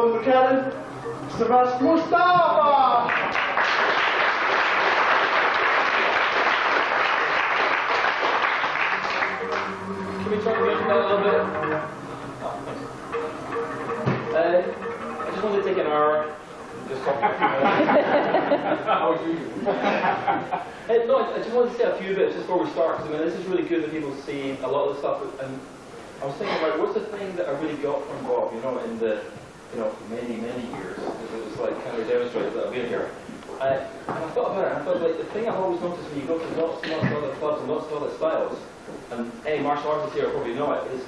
For Karen, Sebastian Mustafa! Can we talk about that a little bit? Oh. Uh, I just wanted to take an hour, just talk about How are you? Uh, no, I I just wanted to say a few bits just before we start, because I mean, this is really good that people see a lot of the stuff, and I was thinking about what's the thing that I really got from Bob, you know, in the, you know, many, many years, it was like kind of demonstrated that I've been here. Uh, and I thought about it, I thought like the thing I've always noticed when you go to lots and lots of other clubs and lots of other styles, and any martial artists here probably know it, is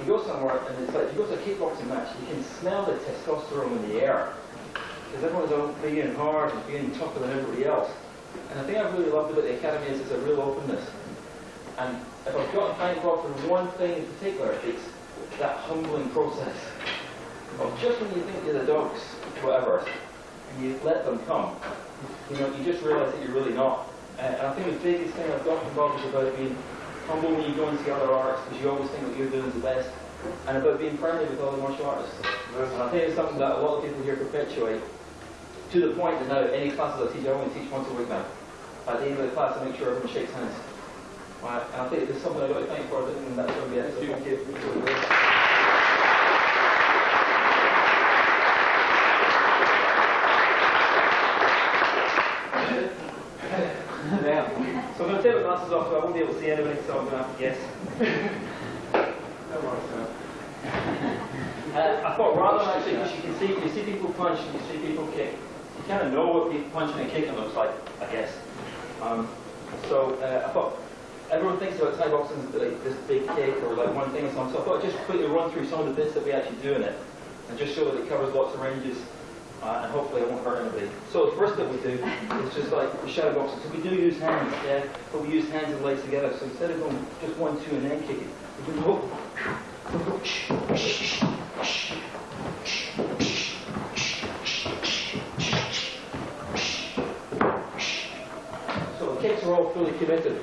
you go somewhere and it's like, you go to a kickboxing match, you can smell the testosterone in the air. Because everyone's all and hard and being tougher than everybody else. And the thing I've really loved about the Academy is it's a real openness. And if I've got to thank God for one thing in particular, it's that humbling process just when you think you're the dogs, whatever, and you let them come, you know, you just realise that you're really not. And I think the biggest thing I've got from Bob is about being humble when you go and see other artists, because you always think that you're doing the best, and about being friendly with other martial artists. And I think it's something that a lot of people here perpetuate, to the point that now any classes I teach, I only teach once a week now. At the end of the class, I make sure everyone shakes hands. Right, and I think there's something I've got to thank for, and that's going to be it. So thank you. Now, my glasses off, so I won't be able to see anything, so I'm going to have to guess. Don't worry, Uh, I thought rather than actually, because you can see, you see people punch, you see people kick, you kind of know what punching and kicking looks like, I guess. Um, so uh, I thought everyone thinks about Thai boxing as like this big kick or like one thing or something. So I thought I'd just quickly run through some of the bits that we actually do in it, and just show that it covers lots of ranges. Uh, and hopefully it won't hurt anybody. So the first thing we do is just like the shadow boxing. So we do use hands, yeah, but we use hands and legs together. So instead of going just one, two, and then kicking, we do go So the kicks are all fully committed.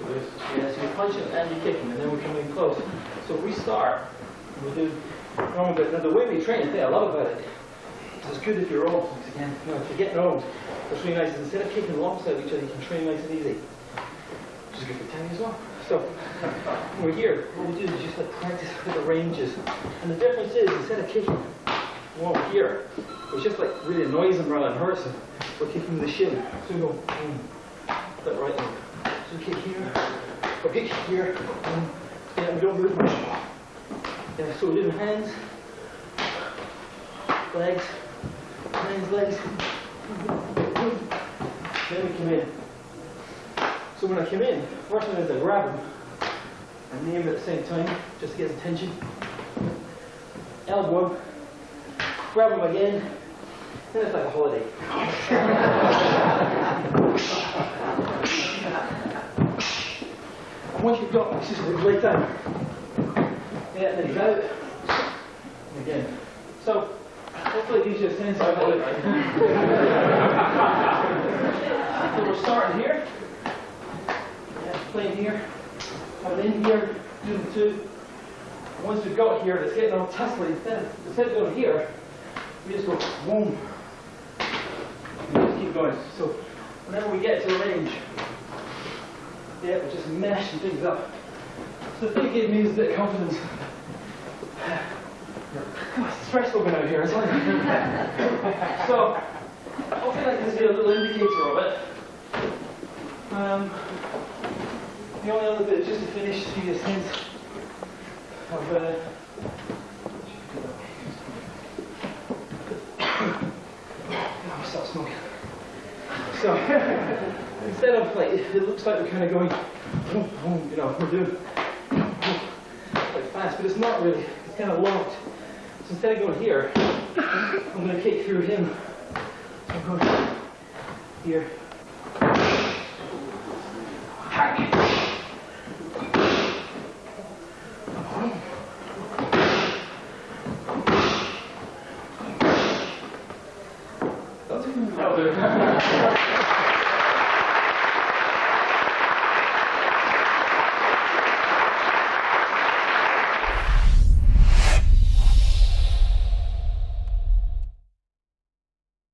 Yeah, so you're punching and you're kicking, and then we come in close. So we start, we do bit. Now the way we train, thing I love about it, it's good if you're old, because again, you know, if you're getting old, really nice is instead of kicking of each other, you can train nice and easy. Which is good for Tammy as well. So we're here, what we do is just like practice with the ranges. And the difference is, instead of kicking one here, which just like really annoys him rather than hurts we're kicking the shin. So we go, boom, that right leg. So we kick here, or kick here, and yeah, we don't move much. Yeah, so doing hands, legs, hands, legs. Then we come in. So when I come in, first thing is I grab him and name at the same time, just to get his attention. Elbow, grab him again, then it's like a holiday. Once you've got this, just lay down. Yeah, then he's out. Again. So, hopefully it gives you a sense of how it So we're starting here. Playing here. Coming in here, doing two. And once we've got here, it's getting all tussly. Instead instead of going here, we just go boom. And just keep going. So whenever we get to the range, yeah, we're just mashing things up. So the thing gave me is a bit of confidence. Stressful going out here, isn't it? so, hopefully that gives you a little indicator of it. Um, the only other bit just to finish, to you a sense of uh, smoking. So, instead of like, it looks like we're kind of going, boom, boom, you know, we're doing like fast, but it's not really. It's kind of locked. So instead of going here, I'm going to kick through him. I'm going here. Hack. That'll do.